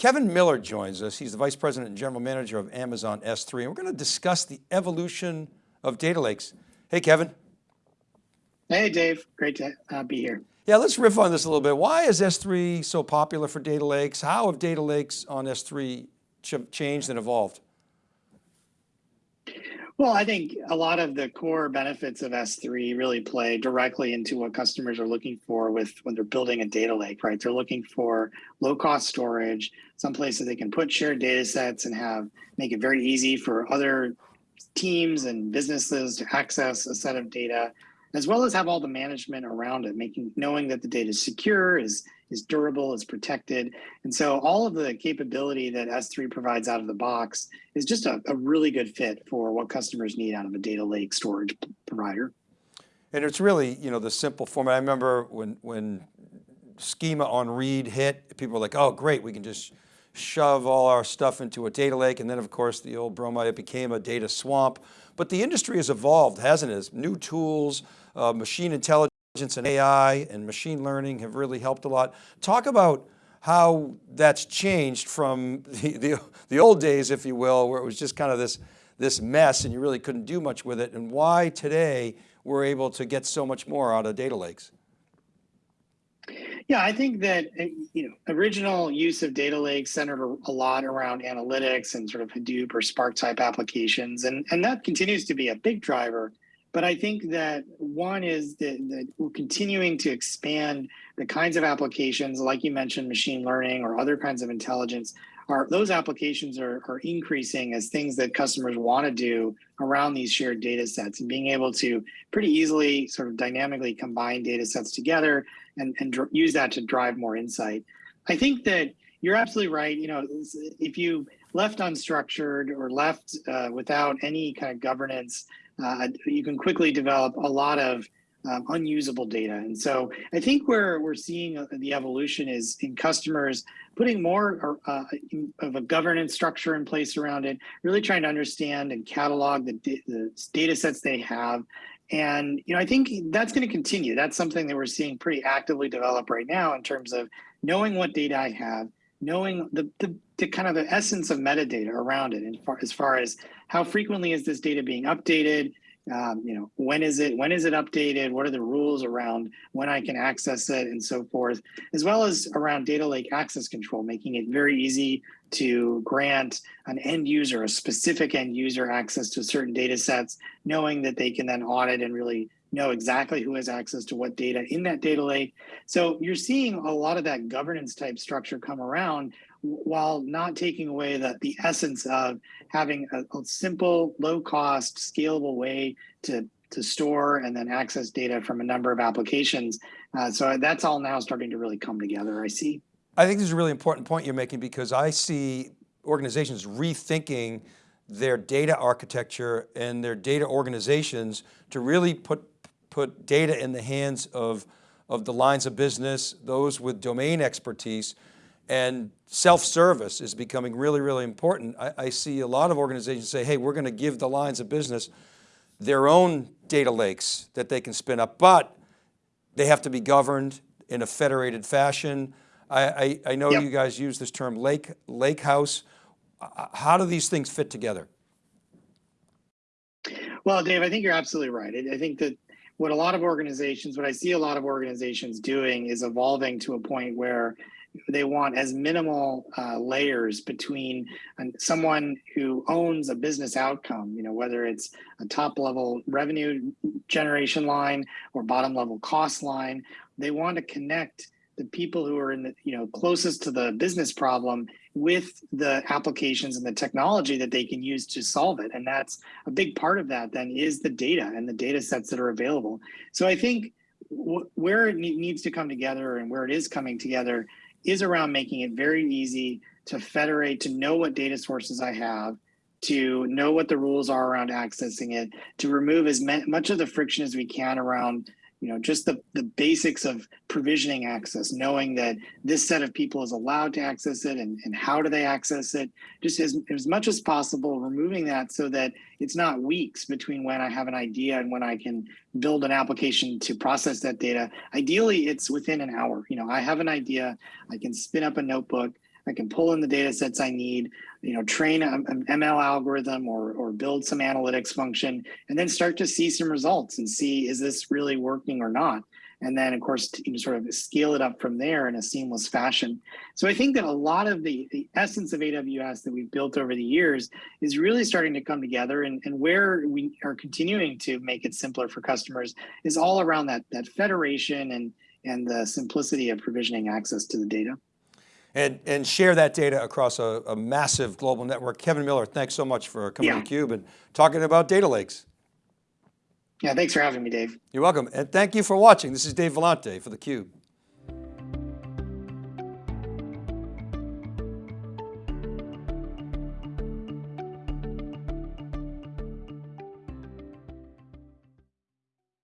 Kevin Miller joins us. He's the Vice President and General Manager of Amazon S3, and we're going to discuss the evolution of data lakes. Hey, Kevin. Hey, Dave. Great to uh, be here. Yeah, let's riff on this a little bit. Why is S3 so popular for data lakes? How have data lakes on S3 ch changed and evolved? Well, I think a lot of the core benefits of S3 really play directly into what customers are looking for with when they're building a data lake, right? They're looking for low cost storage, some places they can put shared data sets and have make it very easy for other teams and businesses to access a set of data as well as have all the management around it, making knowing that the data is secure, is is durable, is protected. And so all of the capability that S3 provides out of the box is just a, a really good fit for what customers need out of a data lake storage provider. And it's really, you know, the simple format. I remember when, when schema on read hit, people were like, oh, great, we can just shove all our stuff into a data lake. And then of course the old bromide, it became a data swamp. But the industry has evolved, hasn't it? New tools, uh, machine intelligence and AI and machine learning have really helped a lot. Talk about how that's changed from the, the, the, old days, if you will, where it was just kind of this, this mess and you really couldn't do much with it and why today we're able to get so much more out of data lakes. Yeah, I think that uh, you know original use of data lakes centered a lot around analytics and sort of Hadoop or Spark type applications, and and that continues to be a big driver but I think that one is that, that, we're continuing to expand the kinds of applications, like you mentioned, machine learning or other kinds of intelligence. Are those applications are, are increasing as things that customers want to do around these shared data sets and being able to pretty easily sort of dynamically combine data sets together and, and use that to drive more insight. I think that you're absolutely right. You know, if you left unstructured or left uh, without any kind of governance, uh, you can quickly develop a lot of um, unusable data. And so I think where we're seeing uh, the evolution is in customers putting more uh, of a governance structure in place around it, really trying to understand and catalog the, the data sets they have. And you know, I think that's going to continue. That's something that we're seeing pretty actively develop right now in terms of knowing what data I have, knowing the, the, the kind of the essence of metadata around it, far, as far as how frequently is this data being updated, um, you know, when is it when is it updated? What are the rules around when I can access it and so forth, as well as around data lake access control, making it very easy to grant an end user, a specific end user access to certain data sets, knowing that they can then audit and really know exactly who has access to what data in that data lake. So you're seeing a lot of that governance type structure come around while not taking away the, the essence of having a, a simple, low cost, scalable way to, to store and then access data from a number of applications. Uh, so that's all now starting to really come together, I see. I think this is a really important point you're making because I see organizations rethinking their data architecture and their data organizations to really put put data in the hands of, of the lines of business, those with domain expertise, and self-service is becoming really, really important. I, I, see a lot of organizations say, hey, we're going to give the lines of business their own data lakes that they can spin up, but they have to be governed in a federated fashion. I, I, I know yep. you guys use this term lake, lake house. Uh, how do these things fit together? Well, Dave, I think you're absolutely right. I think that what a lot of organizations, what I see a lot of organizations doing is evolving to a point where they want as minimal uh, layers between someone who owns a business outcome, you know, whether it's a top level revenue generation line or bottom level cost line, they want to connect the people who are in the, you know, closest to the business problem with the applications and the technology that they can use to solve it. And that's a big part of that then is the data and the data sets that are available. So I think where it needs to come together and where it is coming together is around making it very easy to federate, to know what data sources I have, to know what the rules are around accessing it, to remove as much of the friction as we can around you know, just the, the basics of provisioning access, knowing that this set of people is allowed to access it and, and how do they access it, just as, as much as possible, removing that so that it's not weeks between when I have an idea and when I can build an application to process that data. Ideally, it's within an hour. You know, I have an idea, I can spin up a notebook, I can pull in the data sets I need, you know, train an ML algorithm or, or build some analytics function, and then start to see some results and see, is this really working or not? And then of course, you sort of scale it up from there in a seamless fashion. So I think that a lot of the, the essence of AWS that we've built over the years is really starting to come together and, and where we are continuing to make it simpler for customers is all around that, that federation and, and the simplicity of provisioning access to the data. And, and share that data across a, a massive global network. Kevin Miller, thanks so much for coming Yeah. to theCUBE and talking about data lakes. Yeah, thanks for having me, Dave. You're welcome. And thank you for watching. This is Dave Vellante for theCUBE.